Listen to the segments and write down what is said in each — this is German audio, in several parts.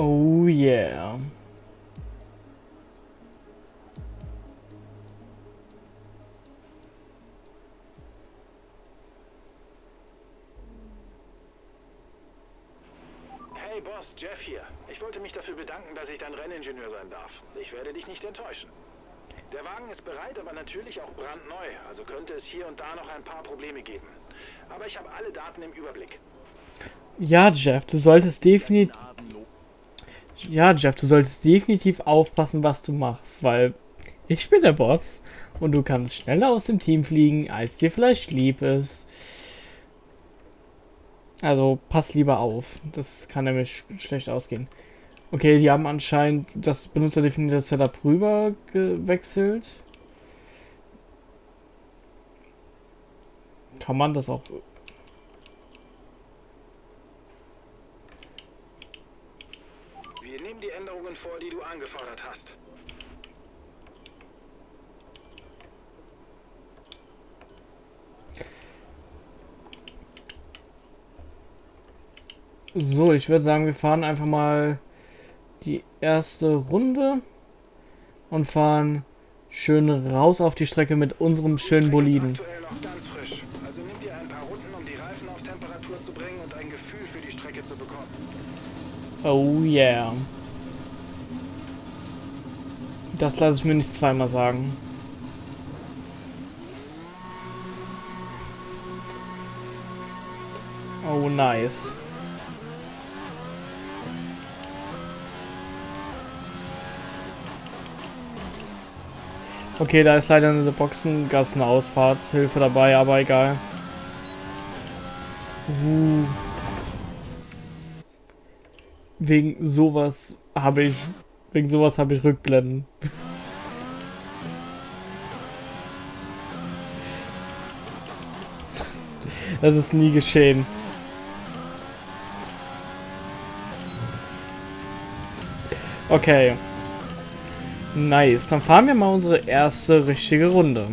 Oh yeah. Hey Boss, Jeff hier. Ich wollte mich dafür bedanken, dass ich dein Renningenieur sein darf. Ich werde dich nicht enttäuschen. Der Wagen ist bereit, aber natürlich auch brandneu, also könnte es hier und da noch ein paar Probleme geben. Aber ich habe alle Daten im Überblick. Ja, Jeff, du solltest definitiv... Ja, Jeff, du solltest definitiv aufpassen, was du machst, weil ich bin der Boss und du kannst schneller aus dem Team fliegen, als dir vielleicht lieb ist. Also pass lieber auf, das kann nämlich schlecht ausgehen. Okay, die haben anscheinend das benutzerdefinierte Setup rüber gewechselt. Kann man das auch Wir Änderungen vor, die du angefordert hast. So, ich würde sagen, wir fahren einfach mal die erste Runde und fahren schön raus auf die Strecke mit unserem schönen Boliden. Also nimm dir ein paar Runden, um die Reifen auf Temperatur zu bringen und ein Gefühl für die Strecke zu bekommen. Oh yeah. Das lasse ich mir nicht zweimal sagen. Oh nice. Okay, da ist leider eine Boxengassenausfahrtshilfe dabei, aber egal. Uh. Wegen sowas habe ich. Wegen sowas habe ich Rückblenden. Das ist nie geschehen. Okay. Nice. Dann fahren wir mal unsere erste richtige Runde.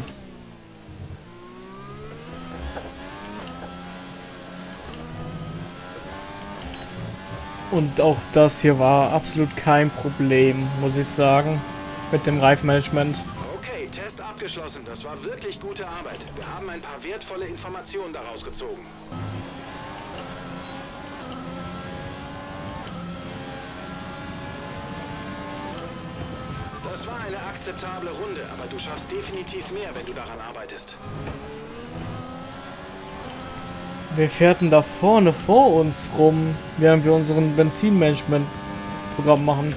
Und auch das hier war absolut kein Problem, muss ich sagen, mit dem Reifmanagement. Okay, Test abgeschlossen. Das war wirklich gute Arbeit. Wir haben ein paar wertvolle Informationen daraus gezogen. Das war eine akzeptable Runde, aber du schaffst definitiv mehr, wenn du daran arbeitest. Wir fährten da vorne vor uns rum, während wir unseren Benzinmanagement-Programm machen.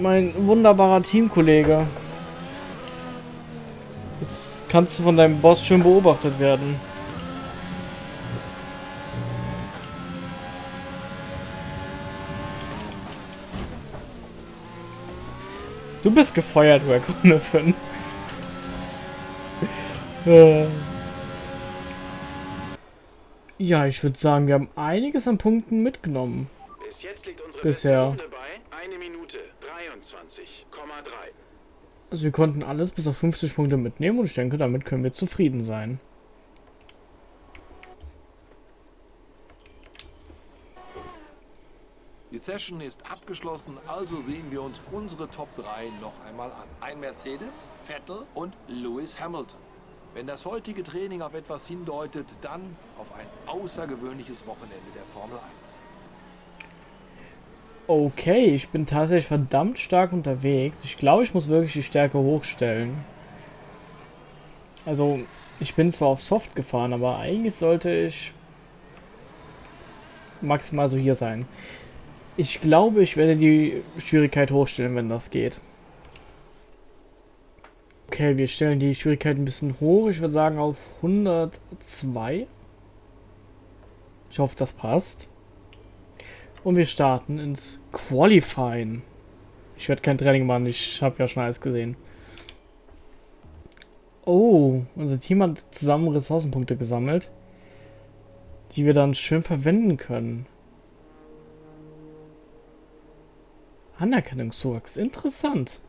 Mein wunderbarer Teamkollege. Jetzt kannst du von deinem Boss schön beobachtet werden. Du bist gefeuert, Raccoon 5. Ja, ich würde sagen, wir haben einiges an Punkten mitgenommen. Bis jetzt liegt unsere Bisher. bei 1 Minute 23,3. Also wir konnten alles bis auf 50 Punkte mitnehmen und ich denke, damit können wir zufrieden sein. Die Session ist abgeschlossen, also sehen wir uns unsere Top 3 noch einmal an. Ein Mercedes, Vettel und Lewis Hamilton. Wenn das heutige Training auf etwas hindeutet, dann auf ein außergewöhnliches Wochenende der Formel 1. Okay, ich bin tatsächlich verdammt stark unterwegs. Ich glaube, ich muss wirklich die Stärke hochstellen. Also, ich bin zwar auf Soft gefahren, aber eigentlich sollte ich maximal so hier sein. Ich glaube, ich werde die Schwierigkeit hochstellen, wenn das geht. Okay, wir stellen die Schwierigkeit ein bisschen hoch. Ich würde sagen auf 102. Ich hoffe, das passt. Und wir starten ins Qualifying. Ich werde kein Training machen, ich habe ja schon alles gesehen. Oh, unser Team hat zusammen Ressourcenpunkte gesammelt, die wir dann schön verwenden können. Anerkennungszuwachs, interessant.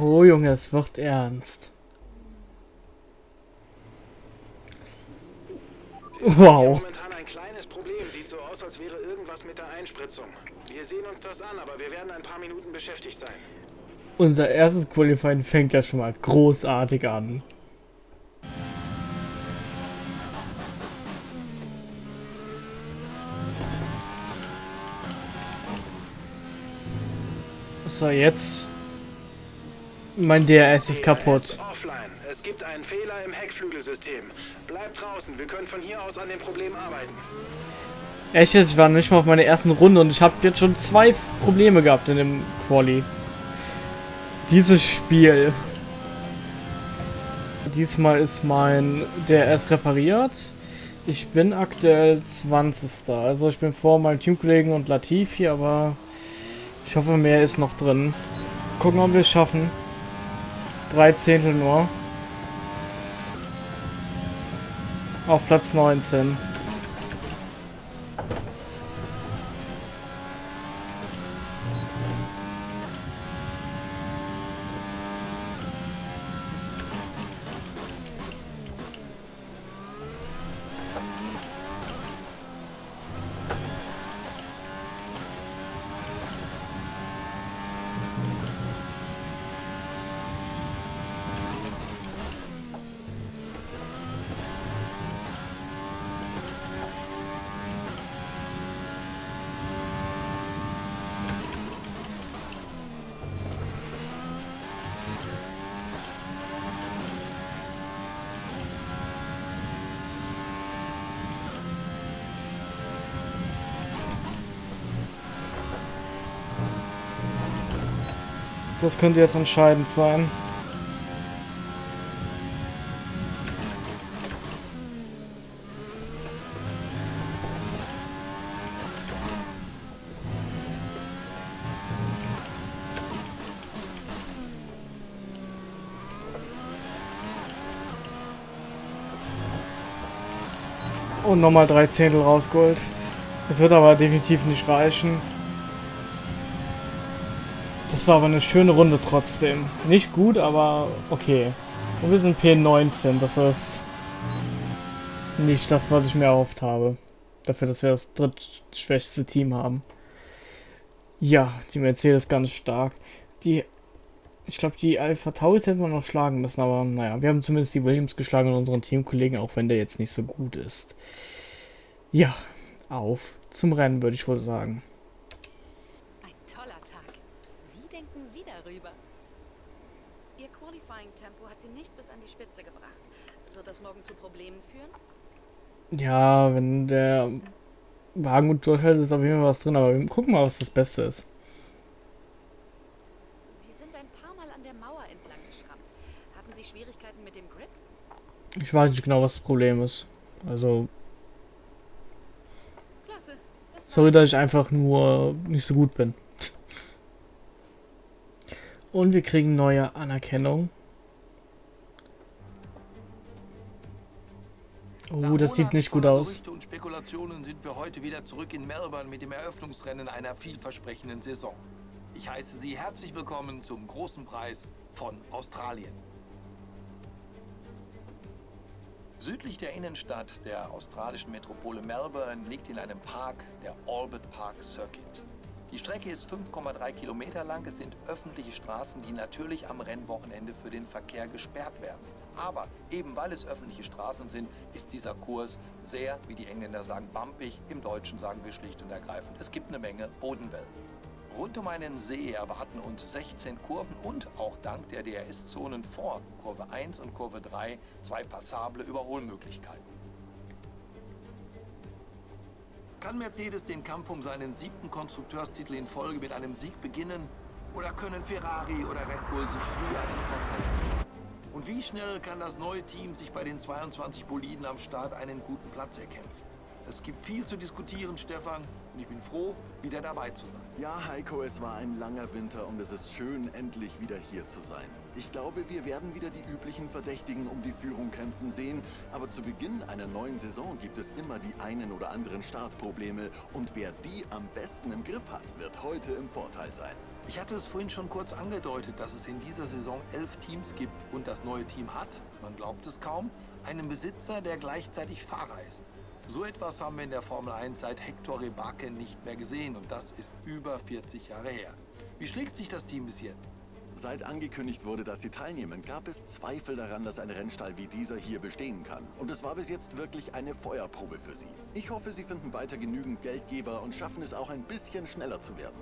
Oh Junge, es wird ernst. Wow. momentan ein kleines Problem. Sieht so aus, als wäre irgendwas mit der Einspritzung. Wir sehen uns das an, aber wir werden ein paar Minuten beschäftigt sein. Unser erstes Qualifying fängt ja schon mal großartig an. So, jetzt. Mein DRS ist kaputt. offline. Es gibt einen Fehler im Heckflügelsystem. Bleib draußen. Wir können von hier aus an dem Problem arbeiten. Echt jetzt, ich war nicht mal auf meiner ersten Runde und ich habe jetzt schon zwei Probleme gehabt in dem Quali. Dieses Spiel. Diesmal ist mein DRS repariert. Ich bin aktuell 20. Also ich bin vor meinem Teamkollegen und Latifi, aber ich hoffe mehr ist noch drin. Gucken, ob wir es schaffen. Drei Zehntel nur. Auf Platz 19. Das könnte jetzt entscheidend sein. Und nochmal drei Zehntel rausgeholt. Es wird aber definitiv nicht reichen. War aber eine schöne Runde trotzdem. Nicht gut, aber okay. Und wir sind P19, das heißt nicht das, was ich mir erhofft habe. Dafür, dass wir das drittschwächste Team haben. Ja, die Mercedes ganz stark. Die, ich glaube, die Alpha Tauri hätten wir noch schlagen müssen, aber naja, wir haben zumindest die Williams geschlagen und unseren Teamkollegen, auch wenn der jetzt nicht so gut ist. Ja, auf zum Rennen, würde ich wohl sagen. Ein toller Tag. Wie denken Sie darüber? Ihr Qualifying-Tempo hat Sie nicht bis an die Spitze gebracht. Wird das morgen zu Problemen führen? Ja, wenn der Wagen gut durchhält, ist auf jeden Fall was drin, aber wir gucken mal, was das Beste ist. Sie sind ein paar Mal an der Mauer entlang geschrammt. Hatten Sie Schwierigkeiten mit dem Grip? Ich weiß nicht genau, was das Problem ist. Also, Klasse. Das sorry, dass ich einfach nur nicht so gut bin. Und wir kriegen neue Anerkennung. Oh, das sieht nicht gut aus. Gerüchte und Spekulationen sind wir heute wieder zurück in Melbourne mit dem Eröffnungsrennen einer vielversprechenden Saison. Ich heiße Sie herzlich willkommen zum großen Preis von Australien. Südlich der Innenstadt der australischen Metropole Melbourne liegt in einem Park der Albert Park Circuit. Die Strecke ist 5,3 Kilometer lang. Es sind öffentliche Straßen, die natürlich am Rennwochenende für den Verkehr gesperrt werden. Aber eben weil es öffentliche Straßen sind, ist dieser Kurs sehr, wie die Engländer sagen, bumpig. Im Deutschen sagen wir schlicht und ergreifend, es gibt eine Menge Bodenwellen. Rund um einen See erwarten uns 16 Kurven und auch dank der DRS-Zonen vor Kurve 1 und Kurve 3 zwei passable Überholmöglichkeiten. Kann Mercedes den Kampf um seinen siebten Konstrukteurstitel in Folge mit einem Sieg beginnen? Oder können Ferrari oder Red Bull sich früh einen Vorteil? Und wie schnell kann das neue Team sich bei den 22 Boliden am Start einen guten Platz erkämpfen? Es gibt viel zu diskutieren, Stefan, und ich bin froh, wieder dabei zu sein. Ja, Heiko, es war ein langer Winter und es ist schön, endlich wieder hier zu sein. Ich glaube, wir werden wieder die üblichen Verdächtigen um die Führung kämpfen sehen, aber zu Beginn einer neuen Saison gibt es immer die einen oder anderen Startprobleme und wer die am besten im Griff hat, wird heute im Vorteil sein. Ich hatte es vorhin schon kurz angedeutet, dass es in dieser Saison elf Teams gibt und das neue Team hat, man glaubt es kaum, einen Besitzer, der gleichzeitig Fahrer ist. So etwas haben wir in der Formel 1 seit Hector Rebake nicht mehr gesehen und das ist über 40 Jahre her. Wie schlägt sich das Team bis jetzt? Seit angekündigt wurde, dass sie teilnehmen, gab es Zweifel daran, dass ein Rennstall wie dieser hier bestehen kann. Und es war bis jetzt wirklich eine Feuerprobe für sie. Ich hoffe, sie finden weiter genügend Geldgeber und schaffen es auch ein bisschen schneller zu werden.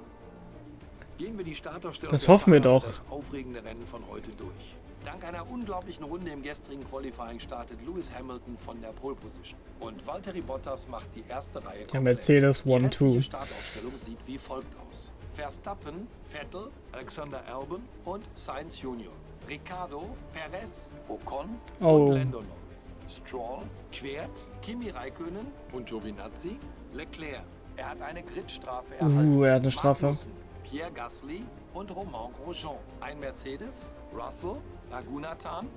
Gehen wir die Startaufstellung Das hoffen wir doch. das aufregende Rennen von heute durch. Dank einer unglaublichen Runde im gestrigen Qualifying startet Lewis Hamilton von der Pole Position. Und Valtteri Bottas macht die erste Reihe Der. Mercedes Die 1-2. restliche Startaufstellung sieht wie folgt aus. Verstappen, Vettel, Alexander Albon und Sainz Junior. Ricardo, Perez, Ocon Oh. und Lando Norris. Stroll, Quert, Kimi Räikkönen und Giovinazzi, Leclerc. Er hat eine Gridstrafe erhalten. Uh, er hat eine Strafe. Magnussen, Pierre Gasly und Romain Grosjean. Ein Mercedes, Russell, Lagunatan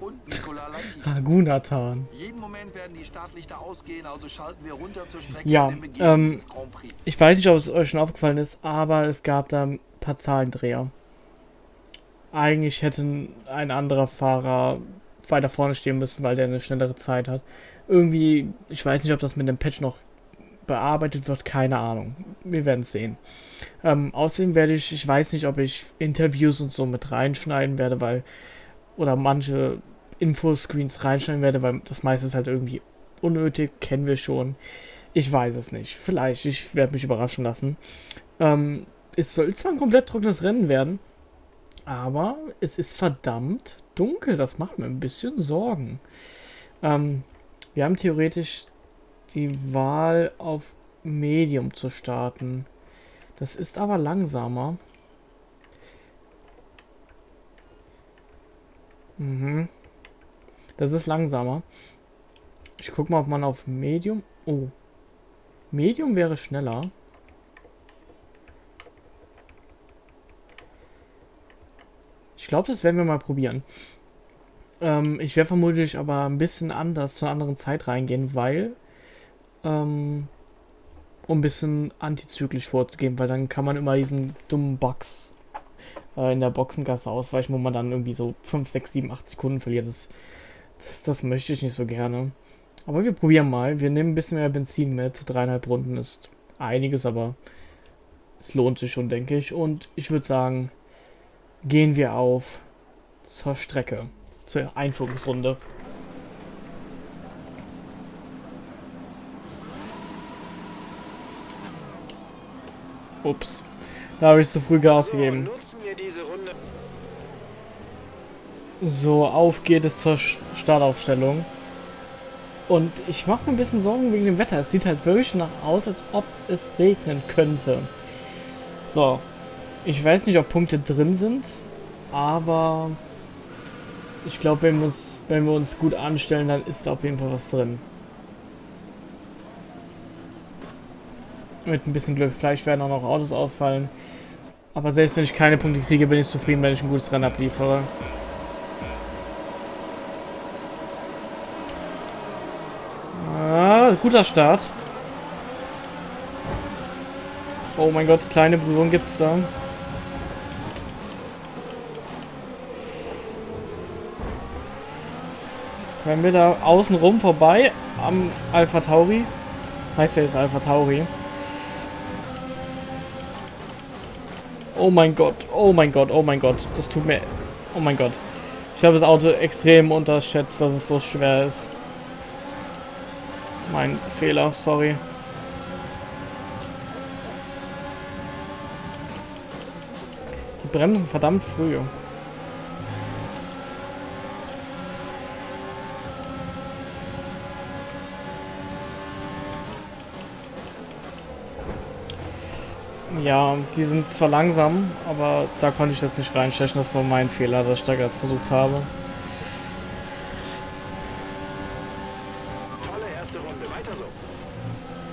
und Nicolas Latifi. Ragunatan. Jeden Moment werden die Startlichter ausgehen, also schalten wir runter zur Strecke Ja, ähm. Ich weiß nicht, ob es euch schon aufgefallen ist, aber es gab da ein paar Zahlendreher. Eigentlich hätte ein anderer Fahrer weiter vorne stehen müssen, weil der eine schnellere Zeit hat. Irgendwie, ich weiß nicht, ob das mit dem Patch noch bearbeitet wird, keine Ahnung. Wir werden es sehen. Ähm, außerdem werde ich, ich weiß nicht, ob ich Interviews und so mit reinschneiden werde, weil, oder manche Infoscreens reinschneiden werde, weil das meiste ist halt irgendwie unnötig, kennen wir schon. Ich weiß es nicht. Vielleicht, ich werde mich überraschen lassen. Ähm, es soll zwar ein komplett trockenes Rennen werden, aber es ist verdammt dunkel. Das macht mir ein bisschen Sorgen. Ähm, wir haben theoretisch die Wahl auf Medium zu starten. Das ist aber langsamer. Mhm. Das ist langsamer. Ich guck mal, ob man auf Medium. Oh. Medium wäre schneller. Ich glaube, das werden wir mal probieren. Ähm, ich werde vermutlich aber ein bisschen anders zu einer anderen Zeit reingehen, weil ähm, um ein bisschen antizyklisch vorzugehen, weil dann kann man immer diesen dummen Bugs äh, in der Boxengasse ausweichen, wo man dann irgendwie so 5, 6, 7, 8 Sekunden verliert. Das, das, das möchte ich nicht so gerne. Aber wir probieren mal. Wir nehmen ein bisschen mehr Benzin mit. Dreieinhalb Runden ist einiges, aber es lohnt sich schon, denke ich. Und ich würde sagen, gehen wir auf zur Strecke, zur Einführungsrunde. Ups, da habe ich zu früh Gas So, gegeben. So, auf geht es zur Startaufstellung. Und ich mache mir ein bisschen Sorgen wegen dem Wetter. Es sieht halt wirklich nach aus, als ob es regnen könnte. So, ich weiß nicht, ob Punkte drin sind, aber ich glaube, wenn, wir uns- wenn wir uns gut anstellen, dann ist da auf jeden Fall was drin. Mit ein bisschen Glück. Vielleicht werden auch noch Autos ausfallen. Aber selbst wenn ich keine Punkte kriege, bin ich zufrieden, wenn ich ein gutes Rennen abliefere. Ah, guter Start. Oh mein Gott, kleine Berührung gibt's da. Wenn wir da außen rum vorbei am Alpha Tauri, heißt ja jetzt Alpha Tauri. Oh mein Gott, oh mein Gott, oh mein Gott, das tut mir, oh mein Gott. Ich habe das Auto extrem unterschätzt, dass es so schwer ist. Mein Fehler, sorry. Die bremsen verdammt früh. Ja, die sind zwar langsam, aber da konnte ich das nicht reinstechen. Das war mein Fehler, dass ich da gerade versucht habe. Tolle erste Runde. Weiter so.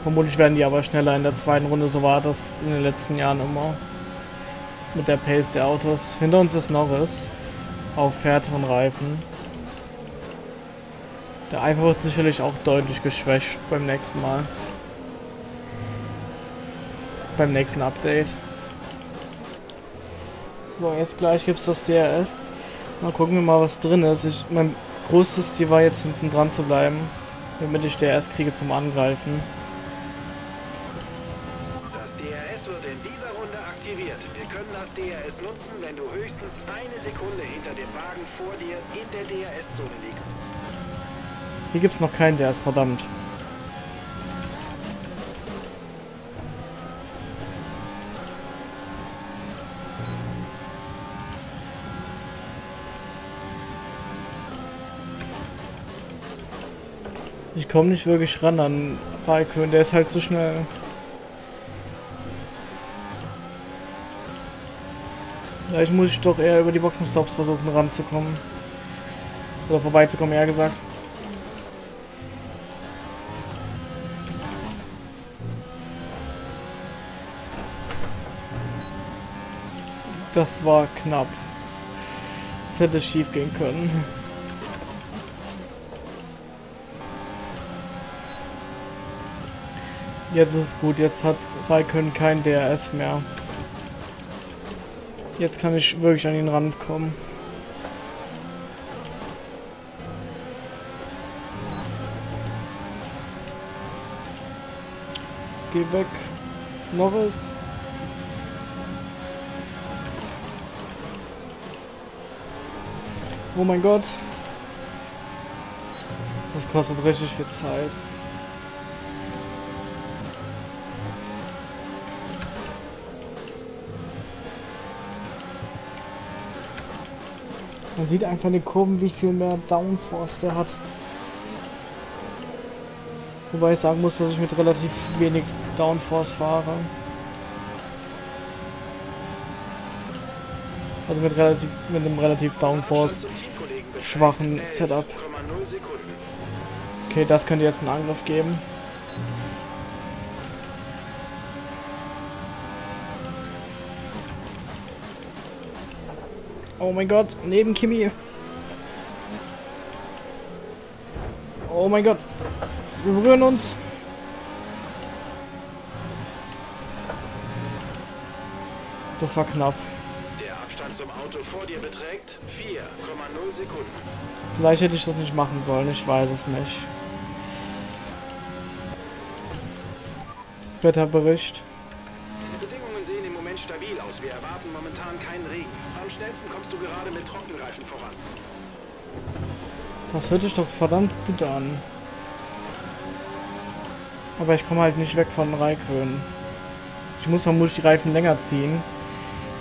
Vermutlich werden die aber schneller in der zweiten Runde. So war das in den letzten Jahren immer. Mit der Pace der Autos. Hinter uns ist Norris. Auf härteren Reifen. Der Eifer wird sicherlich auch deutlich geschwächt beim nächsten Mal. Beim nächsten Update. So, jetzt gleich gibt es das DRS. Mal gucken wir mal, was drin ist. Ich, mein größtes Ziel war jetzt hinten dran zu bleiben, damit ich DRS kriege zum Angreifen. Das DRS wird in dieser Runde aktiviert. Wir können das DRS nutzen, wenn du höchstens eine Sekunde hinter dem Wagen vor dir in der DRS-Zone liegst. Hier gibt es noch keinen DRS, verdammt. Ich komme nicht wirklich ran an Raikön, der ist halt zu schnell. Vielleicht muss ich doch eher über die Boxenstops versuchen ranzukommen. Oder vorbeizukommen, eher gesagt. Das war knapp. Das hätte schief gehen können. Jetzt ist es gut, jetzt hat Raikön kein DRS mehr. Jetzt kann ich wirklich an ihn rankommen. Geh weg. Norris. Oh mein Gott. Das kostet richtig viel Zeit. Sieht einfach in den Kurven, wie viel mehr Downforce der hat. Wobei ich sagen muss, dass ich mit relativ wenig Downforce fahre. Also mit relativ mit einem relativ Downforce schwachen Setup. Okay, das könnte jetzt einen Angriff geben. Oh mein Gott, neben Kimi. Oh mein Gott. Wir berühren uns. Das war knapp. Der Abstand zum Auto vor dir beträgt 4,0 Sekunden. Vielleicht hätte ich das nicht machen sollen, ich weiß es nicht. Wetterbericht. Die Bedingungen sehen im Moment stabil aus. Wir erwarten momentan keinen Regen. Am schnellsten kommst du gerade mit Trockenreifen voran. Das hört sich doch verdammt gut an. Aber ich komme halt nicht weg von Raikön. Ich muss vermutlich die Reifen länger ziehen,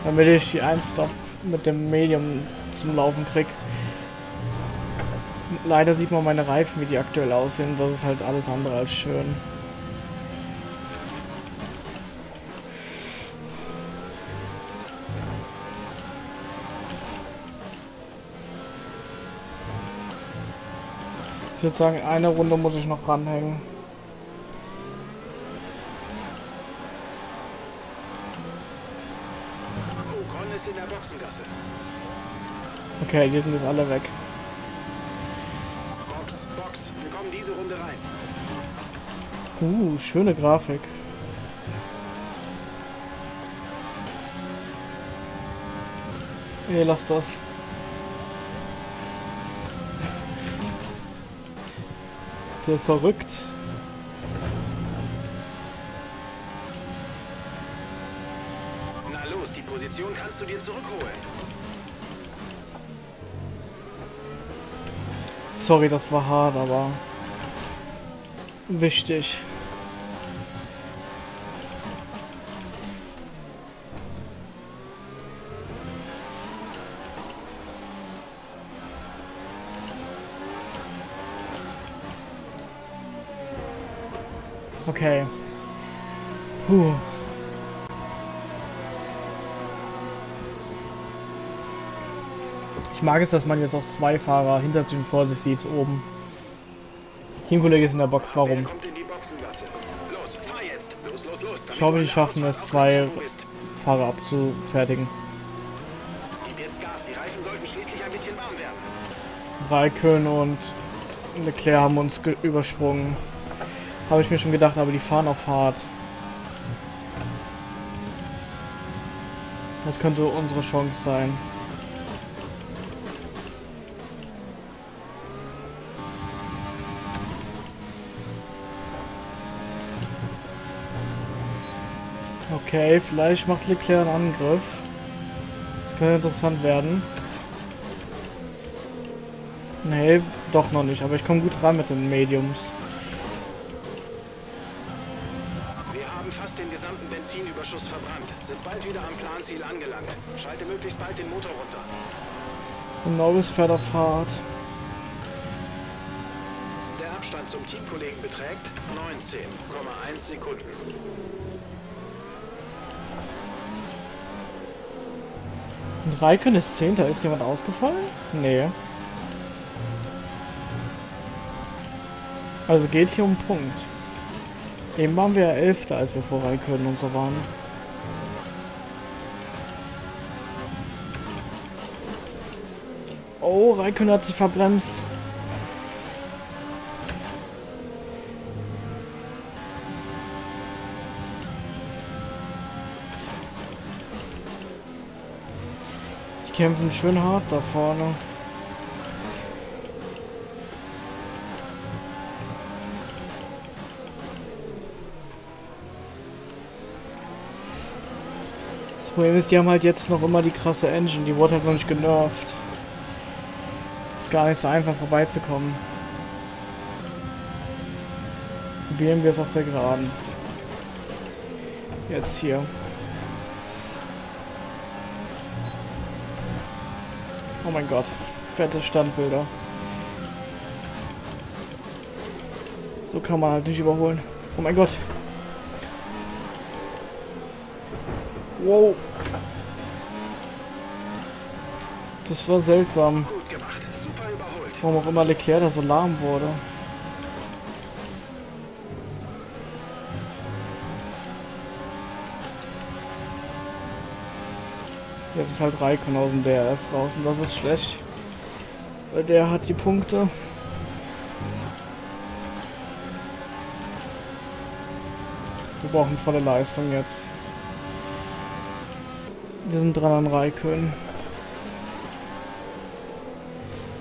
damit ich die 1-Stop mit dem Medium zum Laufen krieg. Leider sieht man meine Reifen, wie die aktuell aussehen. Das ist halt alles andere als schön. Ich würde sagen, eine Runde muss ich noch ranhängen. Ocon ist in der Boxengasse. Okay, die sind jetzt alle weg. Box, Box. Wir kommen diese Runde rein. Uh, schöne Grafik. Ey, lass das. Der ist verrückt. Na los, die Position kannst du dir zurückholen. Sorry, das war hart, aber wichtig. Okay. Puh. Ich mag es, dass man jetzt auch zwei Fahrer hinter sich und vor sich sieht, oben. Teamkollege ist in der Box, warum? Ich hoffe, die schaffen es, zwei. Fahrer abzufertigen. Gib jetzt Gas. Die Reifen sollten schließlich ein bisschen warm werden. Raikön und Leclerc haben uns ge- übersprungen. Habe ich mir schon gedacht, aber die fahren auf hart. Das könnte unsere Chance sein. Okay, vielleicht macht Leclerc einen Angriff. Das könnte interessant werden. Nee, doch noch nicht, aber ich komme gut ran mit den Mediums. Benzinüberschuss verbrannt, sind bald wieder am Planziel angelangt. Schalte möglichst bald den Motor runter. Norris fährt auf hart. Der Abstand zum Teamkollegen beträgt 19,1 Sekunden. Und Raikön ist Zehnter. Ist jemand ausgefallen? Nee. Also geht hier um Punkt. Eben waren wir ja Elfter, als wir vor Raikön und so waren. Oh, Raikön hat sich verbremst. Die kämpfen schön hart da vorne. Problem ist, die haben halt jetzt noch immer die krasse Engine. Die wurde halt noch nicht genervt. Ist gar nicht so einfach vorbeizukommen. Probieren wir es auf der Geraden. Jetzt hier. Oh mein Gott, fette Standbilder. So kann man halt nicht überholen. Oh mein Gott. Wow. Das war seltsam. Gut gemacht, super überholt. Warum auch immer Leclerc da so lahm wurde. Jetzt ist halt Raikön aus dem DRS raus und das ist schlecht. Weil der hat die Punkte. Wir brauchen volle Leistung jetzt. Wir sind dran an Raikön.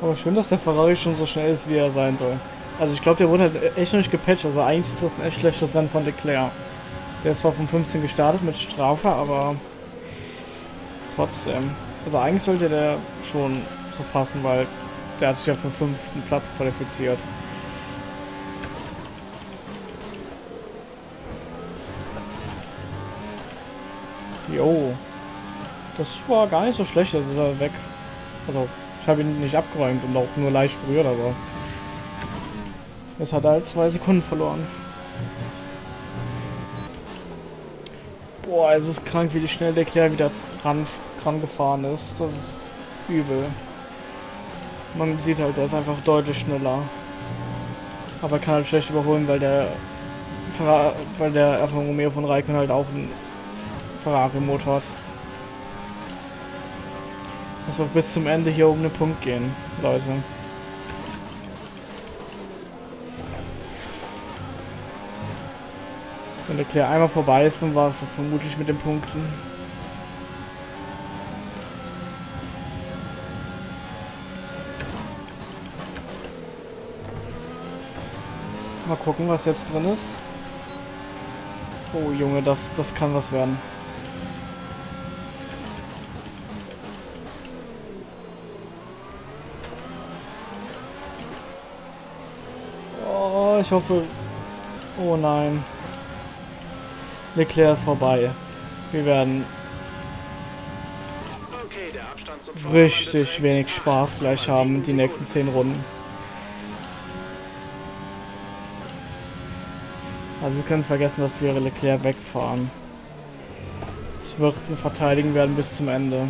Aber schön, dass der Ferrari schon so schnell ist, wie er sein soll. Also ich glaube, der wurde echt noch nicht gepatcht. Also eigentlich ist das ein echt schlechtes Rennen von Leclerc. Der ist zwar von 15 gestartet mit Strafe, aber trotzdem. Also eigentlich sollte der schon so passen, weil der hat sich ja für den fünften Platz qualifiziert. Jo. Das war gar nicht so schlecht, das ist er weg. Also, ich habe ihn nicht abgeräumt und auch nur leicht berührt, aber... Jetzt hat halt zwei Sekunden verloren. Boah, es ist krank, wie schnell der Claire wieder ran, ran gefahren ist. Das ist übel. Man sieht halt, der ist einfach deutlich schneller. Aber kann halt schlecht überholen, weil der weil der Alfa Romeo von Raikön halt auch einen Ferrari-Motor hat. Das wird bis zum Ende hier um den Punkt gehen, Leute. Wenn der Claire einmal vorbei ist, dann war es das vermutlich mit den Punkten. Mal gucken, was jetzt drin ist. Oh Junge, das, das kann was werden. Ich hoffe... Oh nein. Leclerc ist vorbei. Wir werden richtig wenig Spaß gleich haben, 8,7 die nächsten 10 Runden. Also wir können es vergessen, dass wir Leclerc wegfahren. Es wird ein Verteidigen werden bis zum Ende.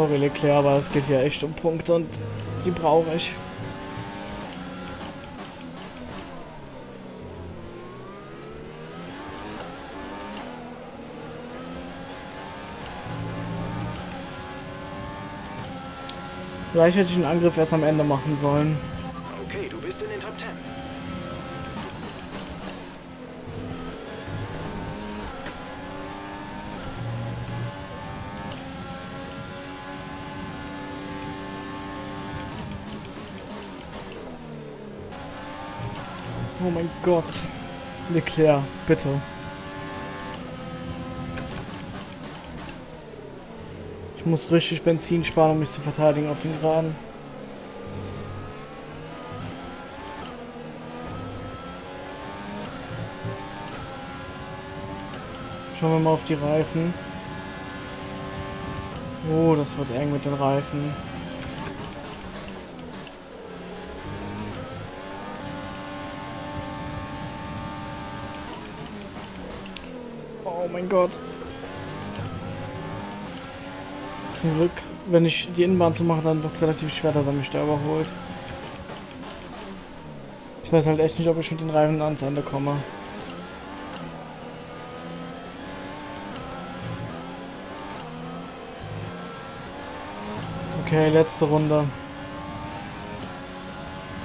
Sorry Leclerc, aber es geht hier echt um Punkte und die brauche ich. Vielleicht hätte ich den Angriff erst am Ende machen sollen. Okay, du bist in den Top 10. Oh mein Gott. Leclerc, bitte. Ich muss richtig Benzin sparen, um mich zu verteidigen auf den Geraden. Schauen wir mal auf die Reifen. Oh, das wird eng mit den Reifen. Gott. Zum Glück, wenn ich die Innenbahn zu machen, dann wird es relativ schwer, dass er mich da überholt. Ich weiß halt echt nicht, ob ich mit den Reifen ans Ende komme. Okay, letzte Runde.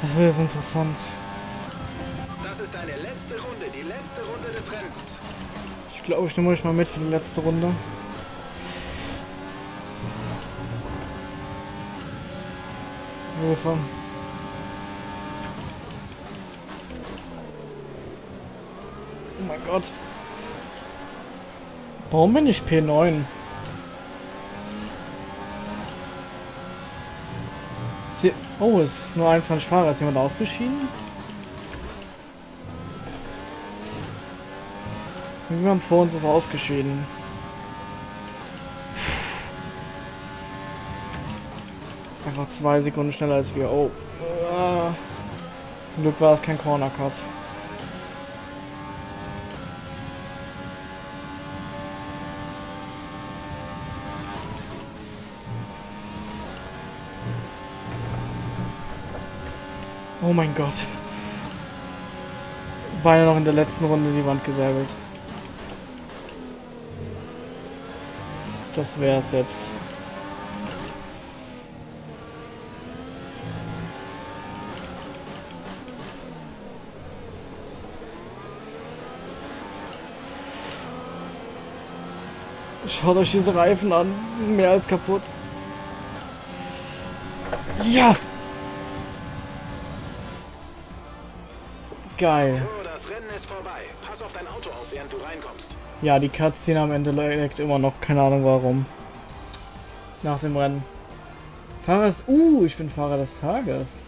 Das wird jetzt interessant. Das ist deine letzte Runde, die letzte Runde des Rennens. Glaube, ich nehme euch mal mit für die letzte Runde. Hilfe. Oh mein Gott. Warum bin ich P9? Sie oh, es ist nur 21 Fahrer. Ist jemand ausgeschieden? Irgendjemand vor uns ist ausgeschieden. Einfach zwei Sekunden schneller als wir. Oh. Zum Glück war es kein Corner Cut. Oh mein Gott. Beinahe noch in der letzten Runde die Wand gesäbelt. Das wär's jetzt. Schaut euch diese Reifen an. Die sind mehr als kaputt. Ja! Geil. So, das Rennen ist vorbei. Pass auf dein Auto auf, während du reinkommst. Ja, die Cutscene am Ende leckt immer noch. Keine Ahnung warum. Nach dem Rennen. Fahrer des... Uh, ich bin Fahrer des Tages.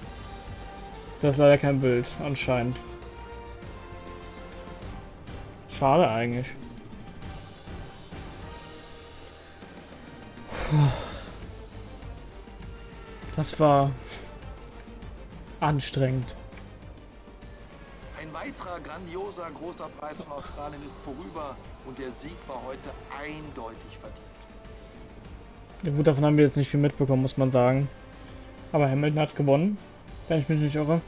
Das ist leider kein Bild, anscheinend. Schade eigentlich. Das war anstrengend. Weiterer grandioser großer Preis von Australien ist vorüber und der Sieg war heute eindeutig verdient. Ja gut, davon haben wir jetzt nicht viel mitbekommen, muss man sagen. Aber Hamilton hat gewonnen, wenn ich mich nicht irre.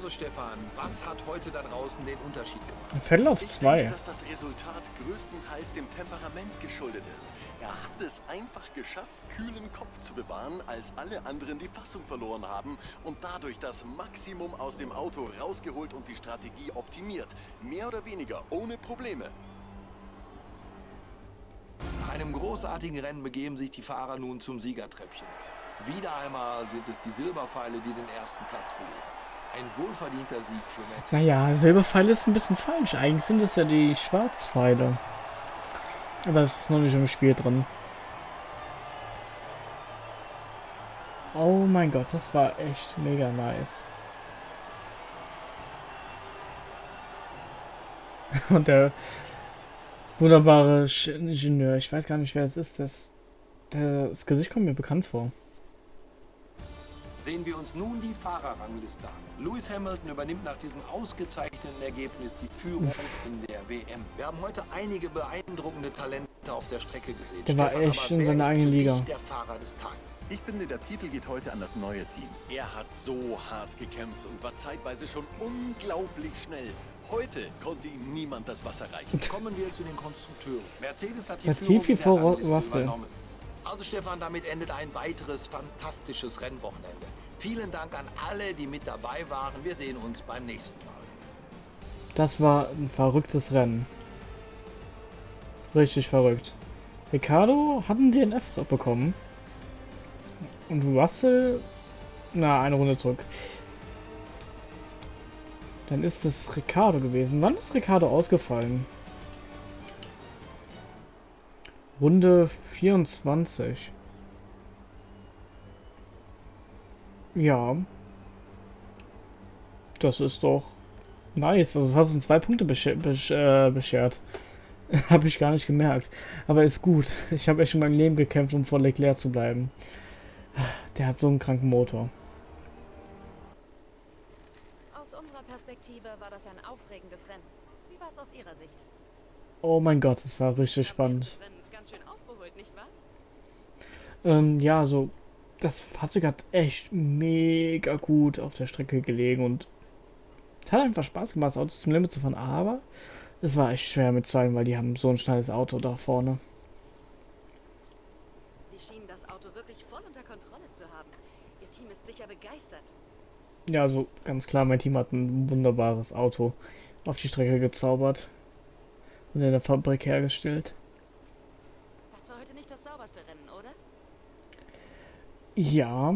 Also Stefan, was hat heute da draußen den Unterschied gemacht? Ein Viertel auf Ich zwei. denke, dass das Resultat größtenteils dem Temperament geschuldet ist. Er hat es einfach geschafft, kühlen Kopf zu bewahren, als alle anderen die Fassung verloren haben und dadurch das Maximum aus dem Auto rausgeholt und die Strategie optimiert. Mehr oder weniger ohne Probleme. Nach einem großartigen Rennen begeben sich die Fahrer nun zum Siegertreppchen. Wieder einmal sind es die Silberpfeile, die den ersten Platz belegen. Ein wohlverdienter Sieg für Mercedes. Naja, Silberpfeil ist ein bisschen falsch. Eigentlich sind es ja die Schwarzpfeile. Aber es ist noch nicht im Spiel drin. Oh mein Gott, das war echt mega nice. Und der wunderbare Ingenieur, ich weiß gar nicht, wer es ist, das, das Gesicht kommt mir bekannt vor. Sehen wir uns nun die Fahrerrangliste an. Lewis Hamilton übernimmt nach diesem ausgezeichneten Ergebnis die Führung in der WM. Wir haben heute einige beeindruckende Talente auf der Strecke gesehen. Der war Stefan, echt aber in seiner eigenen Liga. der Fahrer des Tages. Ich finde, der Titel geht heute an das neue Team. Er hat so hart gekämpft und war zeitweise schon unglaublich schnell. Heute konnte ihm niemand das Wasser reichen. Kommen wir zu den Konstrukteuren. Mercedes hat die Latifi Führung in vor Russell. übernommen. Also Stefan, damit endet ein weiteres fantastisches Rennwochenende. Vielen Dank an alle, die mit dabei waren. Wir sehen uns beim nächsten Mal. Das war ein verrücktes Rennen. Richtig verrückt. Ricardo hat einen DNF bekommen. Und Russell, na, eine Runde zurück. Dann ist es Ricardo gewesen. Wann ist Ricardo ausgefallen? Runde 24. Ja. Das ist doch nice. Also es hat uns zwei Punkte bescher besch äh, beschert. habe ich gar nicht gemerkt. Aber ist gut. Ich habe echt schon mein Leben gekämpft, um vor Leclerc zu bleiben. Der hat so einen kranken Motor. Aus unserer Perspektive war das ein aufregendes Rennen. Wie war es aus Ihrer Sicht? Oh mein Gott, das war richtig spannend. Ähm, ja, so, das Fahrzeug hat echt mega gut auf der Strecke gelegen und es hat einfach Spaß gemacht, das Auto zum Limit zu fahren, aber es war echt schwer mitzahlen, weil die haben so ein schnelles Auto da vorne. Sie schienen das Auto wirklich voll unter Kontrolle zu haben. Ihr Team ist sicher begeistert. Ja, also ganz klar, mein Team hat ein wunderbares Auto auf die Strecke gezaubert und in der Fabrik hergestellt. Das war heute nicht das sauberste Rennen, oder? Ja,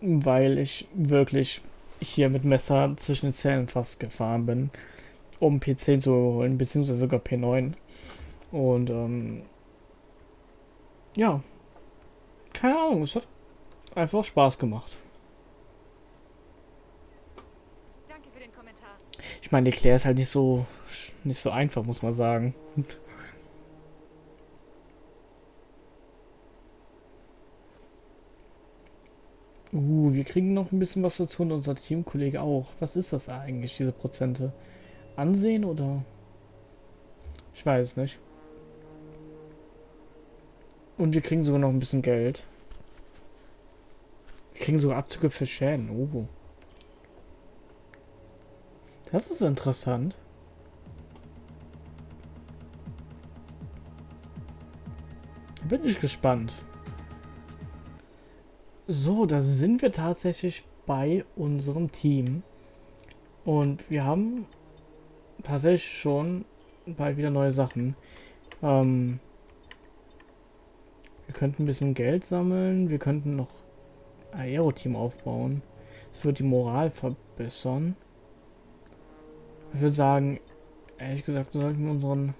weil ich wirklich hier mit Messer zwischen den Zähnen fast gefahren bin, um P10 zu holen, beziehungsweise sogar P9. Und ähm, ja, keine Ahnung, es hat einfach Spaß gemacht. Danke für den Kommentar. Ich meine, Leclerc ist halt nicht so nicht so einfach, muss man sagen. Uh, wir kriegen noch ein bisschen was dazu und unser Teamkollege auch. Was ist das eigentlich, diese Prozente? Ansehen oder? Ich weiß nicht. Und wir kriegen sogar noch ein bisschen Geld. Wir kriegen sogar Abzüge für Schäden. Oh. Das ist interessant. Bin ich gespannt. So, da sind wir tatsächlich bei unserem Team. Und wir haben tatsächlich schon bald wieder neue Sachen. Ähm, wir könnten ein bisschen Geld sammeln. Wir könnten noch Aero-Team aufbauen. Das wird die Moral verbessern. Ich würde sagen, ehrlich gesagt, sollten wir unseren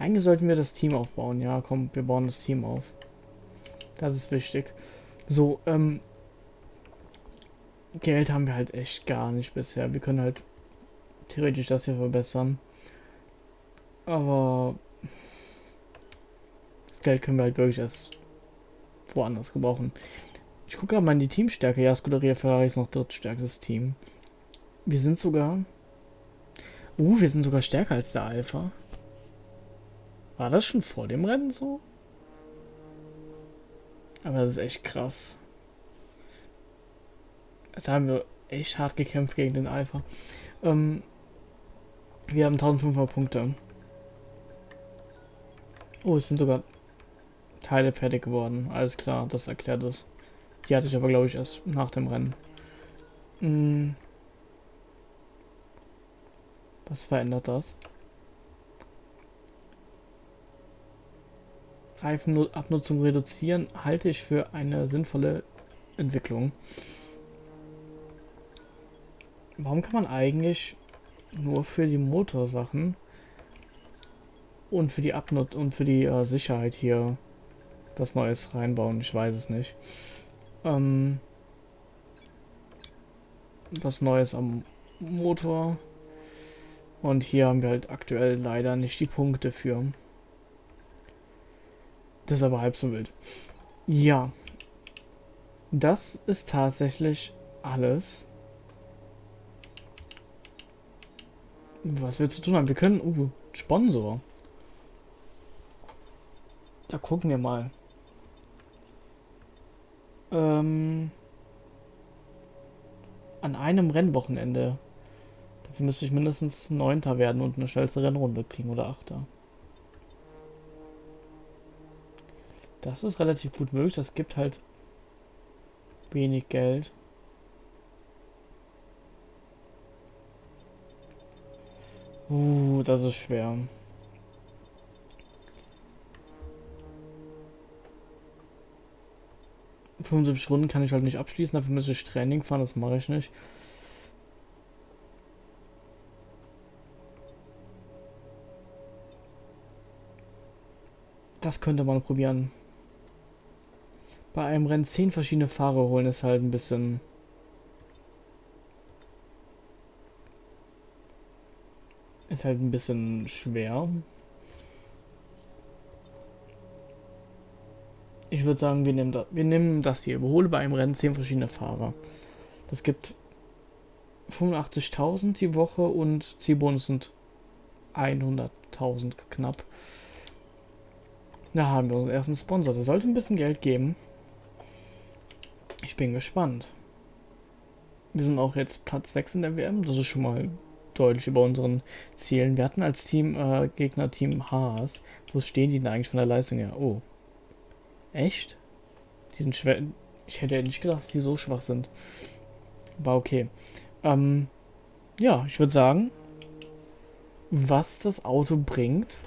Eigentlich sollten wir das Team aufbauen. Ja, komm, wir bauen das Team auf. Das ist wichtig. So, ähm... Geld haben wir halt echt gar nicht bisher. Wir können halt theoretisch das hier verbessern. Aber... Das Geld können wir halt wirklich erst woanders gebrauchen. Ich gucke gerade mal in die Teamstärke. Ja, Scuderia Ferrari ist noch drittstärkstes Team. Wir sind sogar... Uh, wir sind sogar stärker als der Alpha. War das schon vor dem Rennen so? Aber das ist echt krass. Da haben wir echt hart gekämpft gegen den Alpha. Ähm, wir haben 1500 Punkte. Oh, es sind sogar Teile fertig geworden. Alles klar, das erklärt es. Die hatte ich aber, glaube ich, erst nach dem Rennen. Hm. Was verändert das? Reifenabnutzung reduzieren, halte ich für eine sinnvolle Entwicklung. Warum kann man eigentlich nur für die Motorsachen und für die Abnut und für die äh, Sicherheit hier was Neues reinbauen? Ich weiß es nicht. Ähm, was Neues am Motor. Und hier haben wir halt aktuell leider nicht die Punkte für. Das ist aber halb so wild. Ja. Das ist tatsächlich alles. Was wir zu tun haben. Wir können... Uh, Sponsor. Da gucken wir mal. Ähm, an einem Rennwochenende. Dafür müsste ich mindestens Neunter werden und eine schnellste Rennrunde kriegen oder Achter. Das ist relativ gut möglich. Das gibt halt wenig Geld. Uh, das ist schwer. ...75 Runden kann ich halt nicht abschließen, dafür müsste ich Training fahren, das mache ich nicht. Das könnte man probieren. Bei einem Rennen 10 verschiedene Fahrer holen ist halt ein bisschen... Ist halt ein bisschen schwer. Ich würde sagen, wir nehmen, das, wir nehmen das hier. Überhole bei einem Rennen 10 verschiedene Fahrer. Das gibt 85.000 die Woche und Zielbonus sind 100.000 knapp. Da haben wir unseren ersten Sponsor. Der sollte ein bisschen Geld geben. Ich bin gespannt. Wir sind auch jetzt Platz 6 in der WM. Das ist schon mal deutlich über unseren Zielen. Wir hatten als Team äh, Gegner Team Haas. Wo stehen die denn eigentlich von der Leistung her? Oh. Echt? Die sind schwer. Ich hätte ja nicht gedacht, dass die so schwach sind. Aber okay. Ähm, ja, ich würde sagen, was das Auto bringt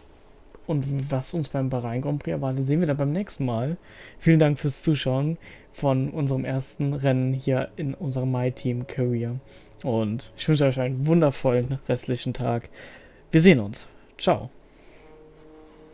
und was uns beim Bahrain Grand Prix erwartet, sehen wir dann beim nächsten Mal. Vielen Dank fürs Zuschauen von unserem ersten Rennen hier in unserem My Team Career. Und ich wünsche euch einen wundervollen restlichen Tag. Wir sehen uns. Ciao.